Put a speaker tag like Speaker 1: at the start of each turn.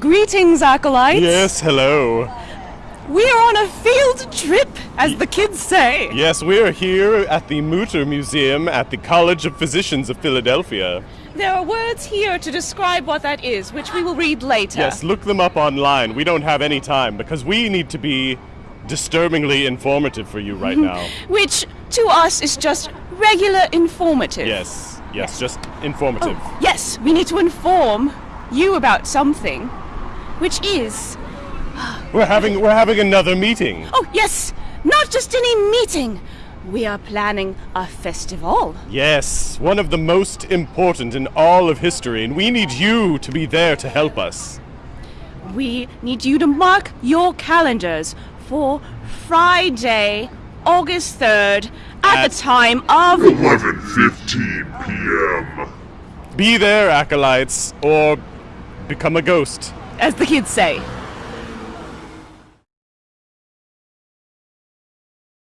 Speaker 1: Greetings, acolytes.
Speaker 2: Yes, hello.
Speaker 1: We are on a field trip, as the kids say.
Speaker 2: Yes, we're here at the Mutter Museum at the College of Physicians of Philadelphia.
Speaker 1: There are words here to describe what that is, which we will read later.
Speaker 2: Yes, look them up online. We don't have any time because we need to be disturbingly informative for you right mm-hmm. now.
Speaker 1: Which, to us, is just regular informative.
Speaker 2: Yes, yes, just informative.
Speaker 1: Oh, yes, we need to inform you about something, which is.
Speaker 2: We're having we're having another meeting.
Speaker 1: Oh, yes! Not just any meeting! We are planning a festival.
Speaker 2: Yes, one of the most important in all of history, and we need you to be there to help us.
Speaker 1: We need you to mark your calendars for Friday, August 3rd, at,
Speaker 2: At-
Speaker 1: the time of.
Speaker 3: 11:15 p.m.
Speaker 2: Be there, acolytes, or become a ghost.
Speaker 1: As the kids say.